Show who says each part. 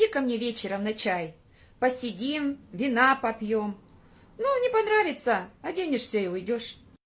Speaker 1: Заходи ко мне вечером на чай. Посидим, вина попьем. Ну, не понравится, оденешься и уйдешь.